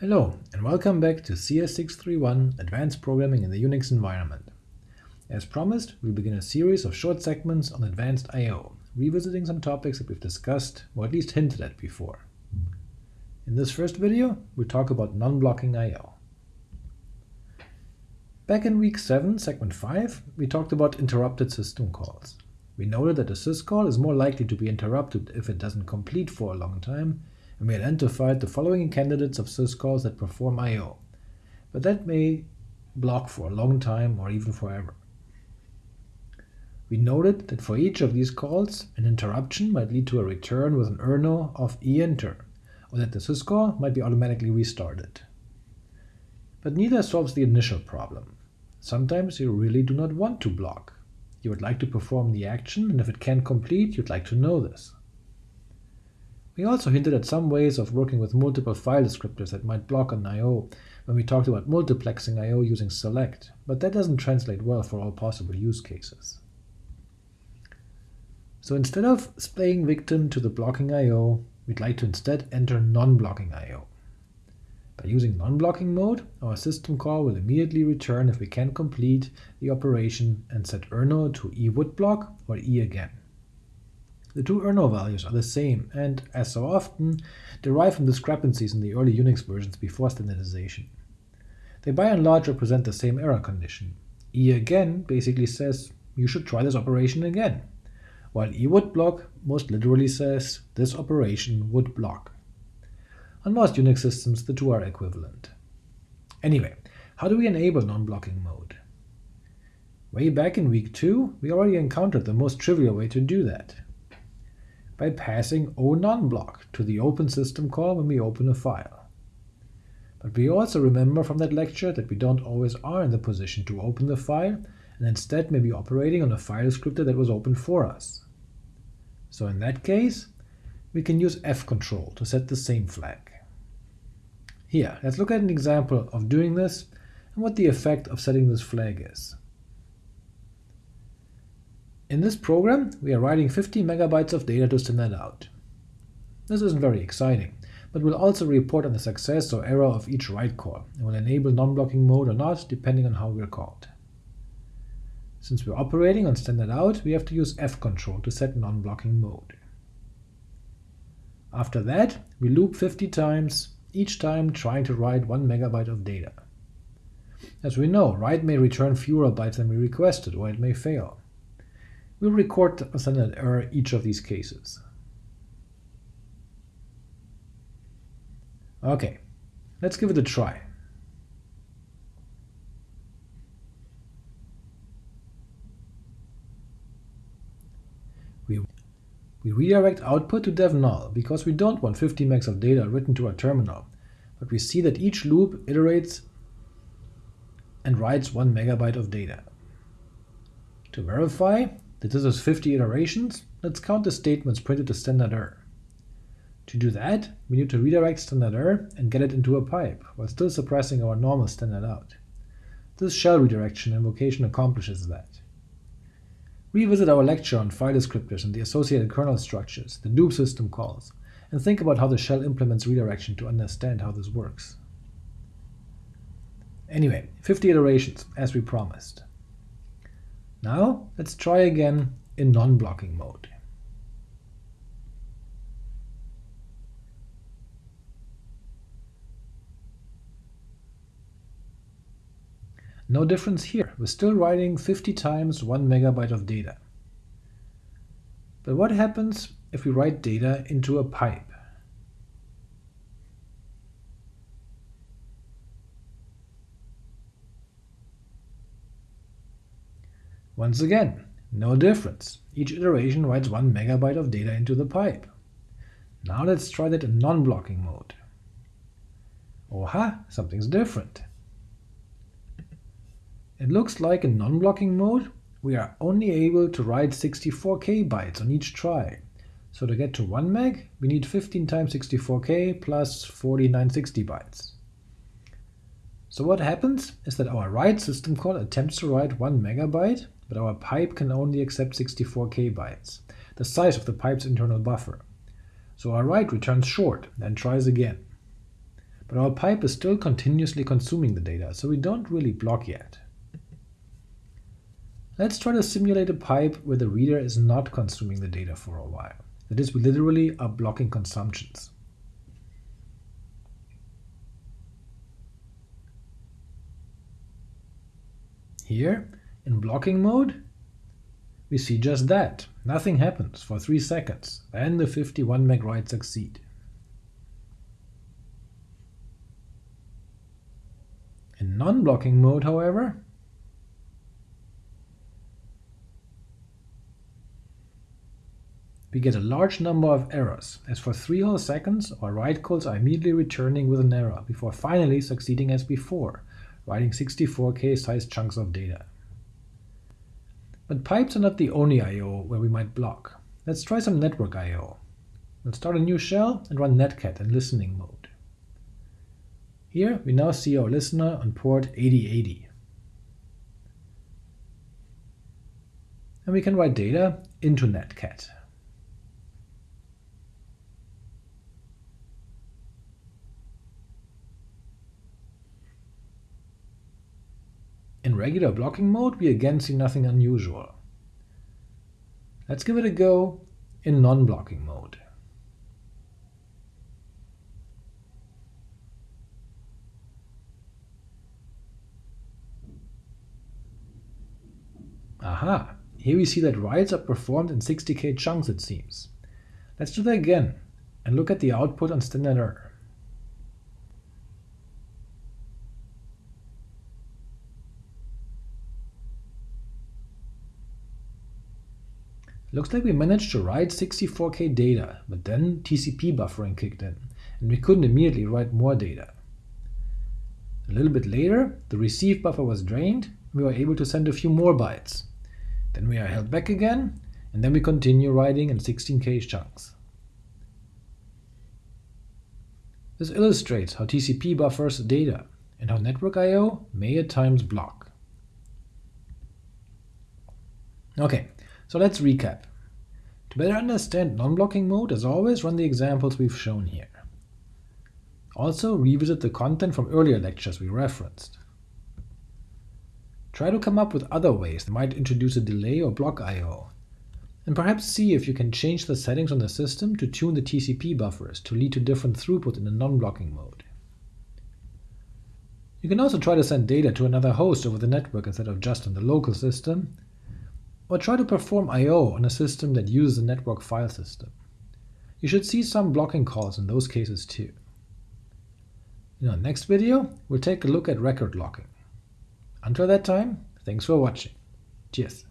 Hello, and welcome back to CS631 Advanced Programming in the Unix Environment. As promised, we'll begin a series of short segments on advanced I.O., revisiting some topics that we've discussed, or at least hinted at before. In this first video, we'll talk about non-blocking I.O. Back in week 7, segment 5, we talked about interrupted system calls. We noted that a syscall is more likely to be interrupted if it doesn't complete for a long time, and we identified the following candidates of syscalls that perform I.O., but that may block for a long time or even forever. We noted that for each of these calls, an interruption might lead to a return with an errno of EINTR, or that the syscall might be automatically restarted. But neither solves the initial problem. Sometimes you really do not want to block. You would like to perform the action, and if it can't complete, you'd like to know this. We also hinted at some ways of working with multiple file descriptors that might block on I.O. when we talked about multiplexing I.O. using select, but that doesn't translate well for all possible use cases. So instead of playing victim to the blocking I.O., we'd like to instead enter non-blocking I.O. By using non-blocking mode, our system call will immediately return if we can complete the operation and set errno to e would block or e again. The two errno values are the same and, as so often, derive from discrepancies in the early Unix versions before standardization. They by and large represent the same error condition. e again basically says, you should try this operation again, while e would block most literally says, this operation would block. On most Unix systems, the two are equivalent. Anyway, how do we enable non-blocking mode? Way back in week 2, we already encountered the most trivial way to do that by passing o non-block to the open system call when we open a file. But we also remember from that lecture that we don't always are in the position to open the file, and instead may be operating on a file descriptor that was opened for us. So in that case, we can use fcontrol to set the same flag. Here, let's look at an example of doing this and what the effect of setting this flag is. In this program, we are writing 50 megabytes of data to standard out. This isn't very exciting, but we'll also report on the success or error of each write call, and will enable non-blocking mode or not, depending on how we're called. Since we're operating on standard out, we have to use fcontrol to set non-blocking mode. After that, we loop 50 times, each time trying to write 1 megabyte of data. As we know, write may return fewer bytes than we requested, or it may fail. We'll record a standard error each of these cases. OK, let's give it a try. We, we redirect output to dev null because we don't want 50 megs of data written to our terminal, but we see that each loop iterates and writes 1 megabyte of data. To verify, that this is 50 iterations, let's count the statements printed to standard error. To do that, we need to redirect standard error and get it into a pipe, while still suppressing our normal standard out. This shell redirection invocation accomplishes that. Revisit our lecture on file descriptors and the associated kernel structures, the dup system calls, and think about how the shell implements redirection to understand how this works. Anyway, 50 iterations, as we promised. Now let's try again in non-blocking mode. No difference here, we're still writing 50 times 1 megabyte of data. But what happens if we write data into a pipe? Once again, no difference. Each iteration writes 1 megabyte of data into the pipe. Now let's try that in non-blocking mode. Oh ha, something's different. It looks like in non-blocking mode, we are only able to write 64k bytes on each try. So to get to 1 meg, we need 15 times 64k plus 4960 bytes. So what happens is that our write system call attempts to write 1 megabyte, but our pipe can only accept 64k bytes, the size of the pipe's internal buffer. So our write returns short, then tries again. but our pipe is still continuously consuming the data, so we don't really block yet. Let's try to simulate a pipe where the reader is not consuming the data for a while. That is, we literally are blocking consumptions. Here, in blocking mode, we see just that. Nothing happens for 3 seconds, then the 51 meg writes succeed. In non-blocking mode, however, we get a large number of errors, as for 3 whole seconds our write calls are immediately returning with an error, before finally succeeding as before, writing 64k sized chunks of data. But pipes are not the only I.O. where we might block. Let's try some network I.O. We'll start a new shell and run netcat in listening mode. Here we now see our listener on port 8080. And we can write data into netcat. Regular blocking mode, we again see nothing unusual. Let's give it a go in non-blocking mode. Aha! Here we see that writes are performed in 60k chunks, it seems. Let's do that again, and look at the output on standard error. Looks like we managed to write 64k data, but then TCP buffering kicked in, and we couldn't immediately write more data. A little bit later, the receive buffer was drained, we were able to send a few more bytes. Then we are held back again, and then we continue writing in 16k chunks. This illustrates how TCP buffers data, and how network I.O. may at times block. Okay, so let's recap. To better understand non-blocking mode, as always, run the examples we've shown here. Also, revisit the content from earlier lectures we referenced. Try to come up with other ways that might introduce a delay or block I.O., and perhaps see if you can change the settings on the system to tune the TCP buffers to lead to different throughput in the non-blocking mode. You can also try to send data to another host over the network instead of just on the local system, or try to perform I.O. on a system that uses a network file system. You should see some blocking calls in those cases too. In our next video, we'll take a look at record locking. Until that time, thanks for watching. Cheers.